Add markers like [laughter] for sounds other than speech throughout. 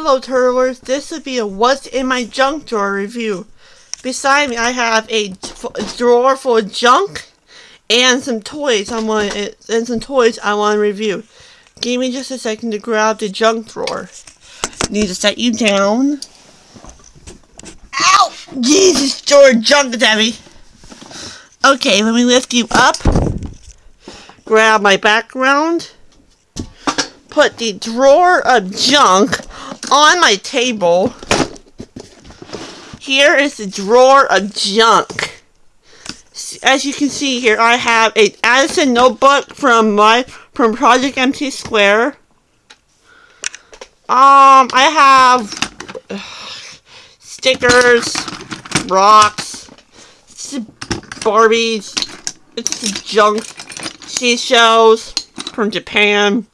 Hello Turtlers, this would be a what's in my junk drawer review. Beside me I have a, drawer full of junk and some toys I want eh, and some toys I want to review. Give me just a second to grab the junk drawer. Need to set you down. Ow! Jesus, George, junk is. Okay, let me lift you up. Grab my background. Put the drawer of junk on my table, here is the drawer of junk. As you can see here, I have a Addison notebook from my from Project MC Square. Um, I have [sighs] stickers, rocks, Barbies, it's junk, seashells from Japan,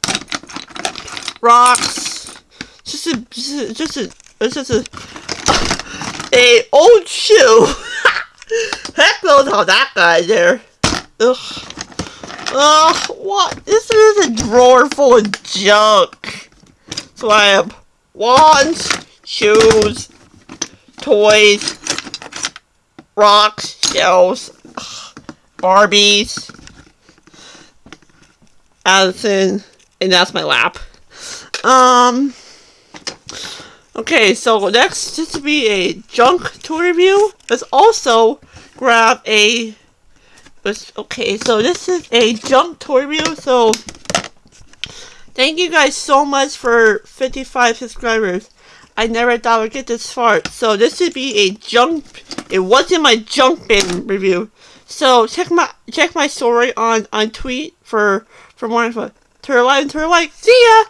rocks, just a, just a, just a, a old shoe. Heck knows how that got there. Ugh. Ugh, what? This is a drawer full of junk. So I have wands, shoes, toys, rocks, shells, Barbies, Addison, and that's my lap. Um, Okay, so next, just to be a junk tour review, let's also grab a... Okay, so this is a junk tour review, so... Thank you guys so much for 55 subscribers. I never thought I'd get this far. So this would be a junk... It wasn't my junk bin review. So check my check my story on on tweet for for more info. Turtle and turtle like. See ya.